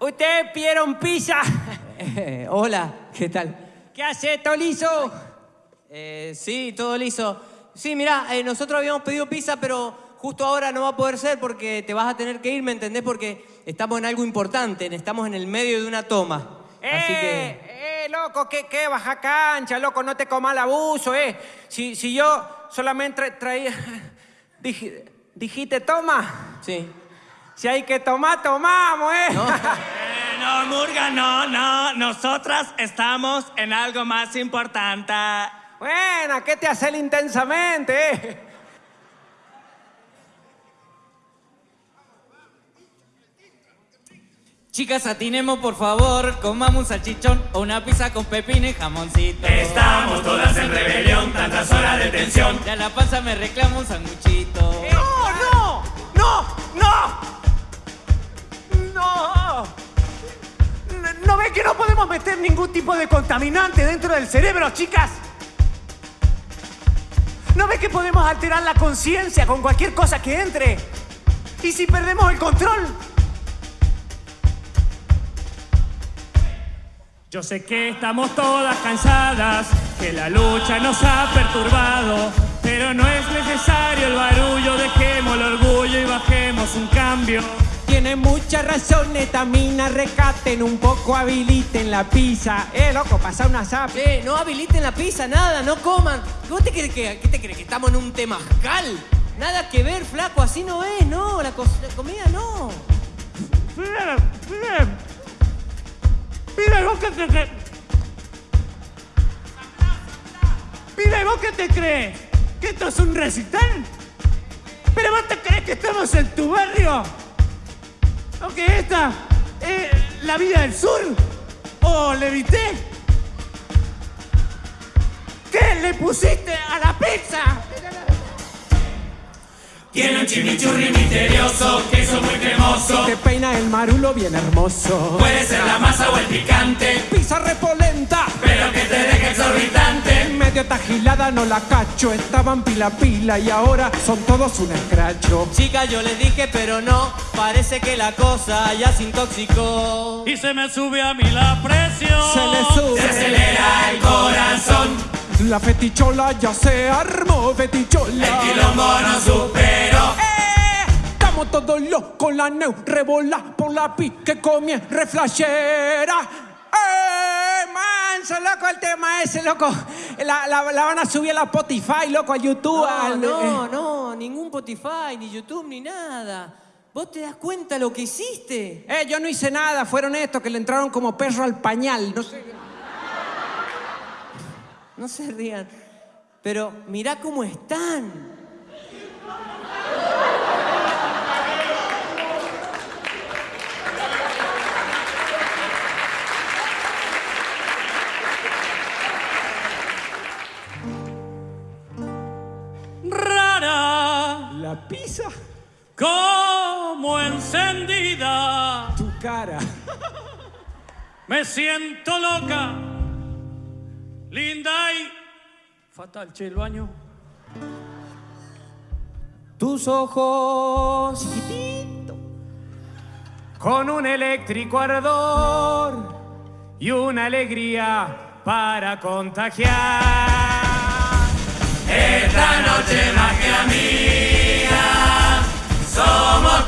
¿Ustedes pidieron pizza? Eh, hola, ¿qué tal? ¿Qué hace, Tolizo? Eh, sí, todo liso. Sí, mirá, eh, nosotros habíamos pedido pizza, pero justo ahora no va a poder ser porque te vas a tener que ir, ¿me entendés? Porque estamos en algo importante, estamos en el medio de una toma. Así que... Loco, ¿qué, qué? Baja cancha, loco, no te comas el abuso, eh. Si, si yo solamente tra- traía... Dij- dijiste, toma. Sí. Si hay que tomar, tomamos, eh. ¿No? Eh, no, Murga, no, no. Nosotras estamos en algo más importante. Bueno, ¿qué te hace el intensamente, eh? Chicas, atinemos por favor, comamos un salchichón o una pizza con pepino y jamoncito. Estamos todas en rebelión, tantas horas de tensión. Ya la panza me reclama un sanguchito. ¡No, no! ¡No! ¡No! ¡No! ¿No podemos meter ningún tipo de contaminante dentro del cerebro, chicas? ¿No ves que podemos alterar la conciencia con cualquier cosa que entre? ¿Y si perdemos el control? Yo sé que estamos todas cansadas, que la lucha nos ha perturbado, pero no es necesario el barullo, dejemos el orgullo y bajemos un cambio. Tiene mucha razón, etamina, recaten un poco, habiliten la pizza. Eh, loco, pasa una zap. Che, no habiliten la pizza, nada, no coman. ¿Vos te crees que, qué te crees, que estamos en un temazcal? Nada que ver, flaco, así no es, no, la, comida no. Mira, mira. Mira, vos qué te crees. Mira, vos qué te crees. ¿Que esto es un recital? ¿Pero vos te crees que estamos en tu barrio? ¿O que esta es la vida del sur? ¿O Levité? ¿Qué le pusiste a la pizza? Tiene un chimichurri misterioso, queso muy cremoso. Te peina el marulo bien hermoso. Puede ser la masa o el picante, Pizza repolenta. pero que te deje exorbitante. Medio tajilada no la cacho. Estaban pila pila y ahora son todos un escracho. Chicas, yo les dije, pero no, parece que la cosa ya se intoxicó. Y se me sube a mí la presión. Se le sube. acelera el corazón. La fetichola ya se armó, fetichola. no superó. ¡Eh! Estamos todos locos, la neu rebola por la pi que comie reflashera. ¡Eh! Manso, loco, el tema ese, loco. La, la- la van a subir a la Spotify, loco, a YouTube. No, al- no, no, ningún Spotify, ni YouTube, ni nada. ¿Vos te das cuenta lo que hiciste? Eh, yo no hice nada, fueron estos que le entraron como perro al pañal. No sé. No se rían. Pero mirá cómo están. Rara, La pizza, como encendida. tu cara. Me siento loca, linda y fatal, che, el baño. Tus ojos chiquitito, con un eléctrico ardor y una alegría para contagiar. Esta noche más que amiga, somos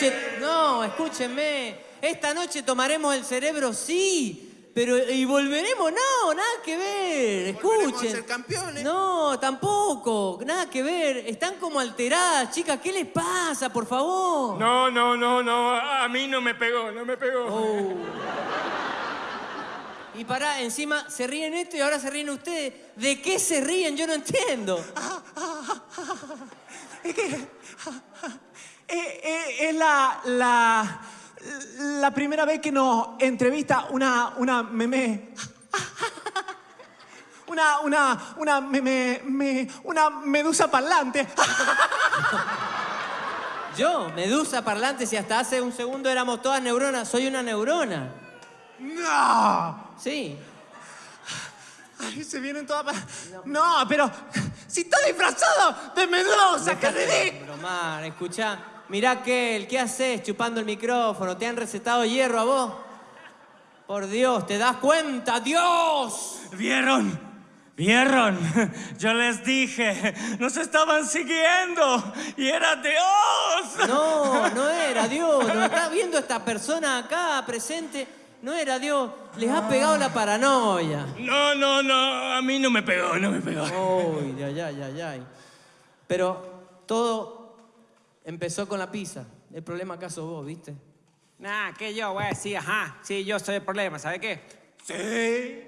noche no, escúchenme. Esta noche tomaremos el cerebro, sí. Pero, ¿y volveremos? No, nada que ver. Volveremos a Escuchen. ser campeones. No, tampoco. Nada que ver. Están como alteradas, chicas. ¿Qué les pasa, por favor? No, no, no, no. A mí no me pegó, no me pegó. Oh. Y pará, encima se ríen esto y ahora se ríen ustedes. ¿De qué se ríen? Yo no entiendo. Es que. eh, eh, es la, la. La primera vez que nos entrevista una. Una meme. Una. Una. Una. Meme. me- una medusa parlante. Yo, medusa parlante, si hasta hace un segundo éramos todas neuronas, soy una neurona. ¡No! Sí. Ay, se vienen todas. pa- No, pero. Si está disfrazado de medusa, qué ridículo. Bromar, escuchá. Mirá que ¿qué haces chupando el micrófono? ¿Te han recetado hierro a vos? Por Dios, ¿te das cuenta? ¡Dios! ¿Vieron? ¿Vieron? Yo les dije, nos estaban siguiendo y era Dios. No, no era Dios. Nos está viendo esta persona acá presente. No era Dios. Les ha pegado la paranoia. No, no, no, a mí no me pegó, no me pegó. Uy, ay, ay, ay, ay. Pero todo empezó con la pizza. El problema acá sos vos, ¿viste? Nah, que yo, güey, sí, ajá. Sí, yo soy el problema, ¿sabe qué? Sí.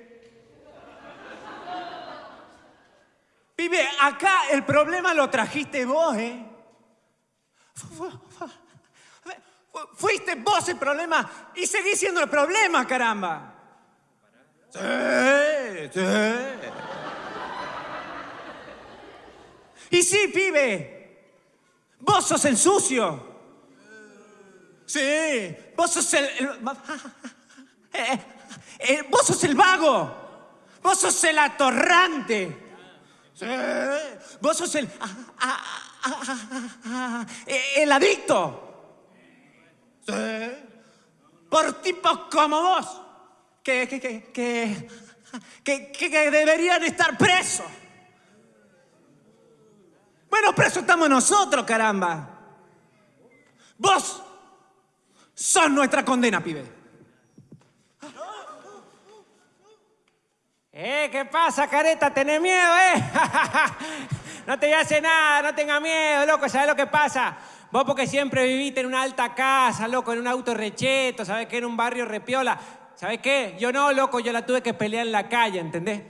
Pibe, acá el problema lo trajiste vos, ¿eh? Fu- fu- fu- fu- Fuiste vos el problema y seguís siendo el problema, caramba. Sí, sí. Y sí, pibe, vos sos el sucio. Sí, vos sos el... eh, eh, vos sos el vago. Vos sos el atorrante. Sí, vos sos el... ah, ah, ah, eh, el adicto. Sí. Por tipos como vos. Que, que, que, que- que deberían estar presos. Bueno, presos estamos nosotros, caramba. Vos sos nuestra condena, pibe. Eh, ¿qué pasa, careta? ¿Tenés miedo, eh? no te hace nada, no tengas miedo, loco, ¿sabes lo que pasa? Vos porque siempre viviste en una alta casa, loco, en un auto recheto, ¿sabes qué? En un barrio repiola. ¿Sabes qué? Yo no, loco, yo la tuve que pelear en la calle, ¿entendés?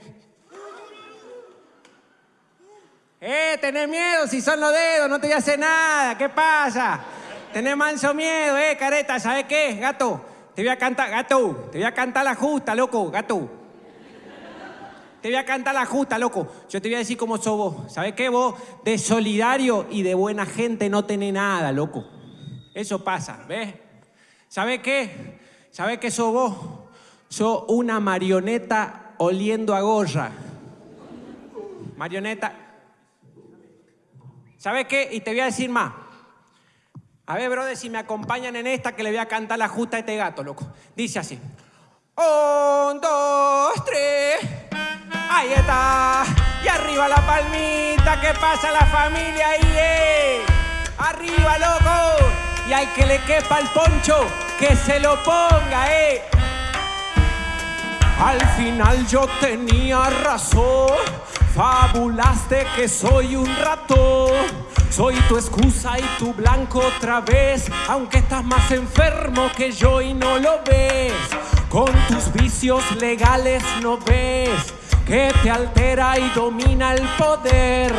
Eh, tenés miedo si son los dedos, no te hace nada, ¿qué pasa? Tenés manso miedo, eh, careta, ¿sabes qué, gato? Te voy a cantar, gato, te voy a cantar la justa, loco, gato. Te voy a cantar la justa, loco. Yo te voy a decir cómo sos vos. ¿Sabes qué? Vos de solidario y de buena gente no tenés nada, loco. Eso pasa, ¿ves? ¿Sabes qué? ¿Sabes qué sos vos? Sos una marioneta oliendo a gorra. Marioneta. ¿Sabes qué? Y te voy a decir más. A ver, brother, si me acompañan en esta que le voy a cantar la justa a este gato, loco. Dice así. Un, dos, tres. Ahí está. Y arriba la palmita. ¿Qué pasa la familia ahí, eh? Arriba, loco. Y hay que le quepa el poncho. Que se lo ponga, eh. Al final yo tenía razón. Fabulaste que soy un ratón. Soy tu excusa y tu blanco otra vez. Aunque estás más enfermo que yo y no lo ves. Con tus vicios legales no ves que te altera y domina el poder.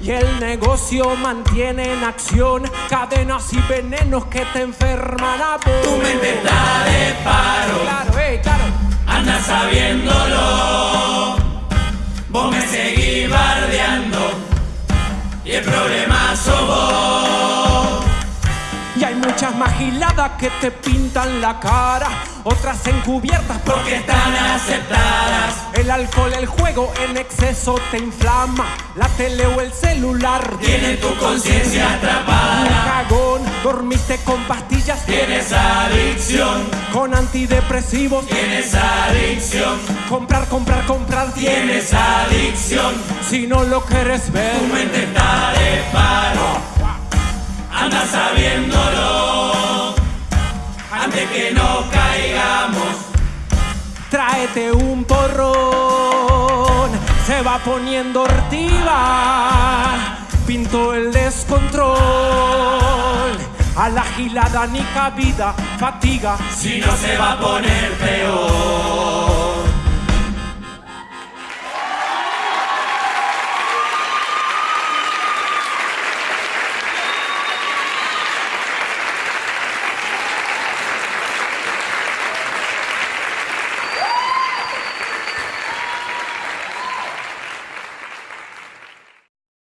Y el negocio mantiene en acción cadenas y venenos que te enferman a vos. Tu que te pintan la cara, otras encubiertas Porque están aceptadas. El alcohol, el juego en exceso te inflama, la tele o el celular Tiene tu conciencia Un atrapada. cagón, dormiste con pastillas, Tienes adicción, con antidepresivos, tienes adicción, comprar, comprar, comprar, tienes adicción. Si no lo quieres ver, Tu mente está de paro, anda sabiéndolo. Antes que nos caigamos. Tráete un porrón, se va poniendo ortiva, pinto el descontrol, a la gilada ni cabida, fatiga, Si no se va a poner peor.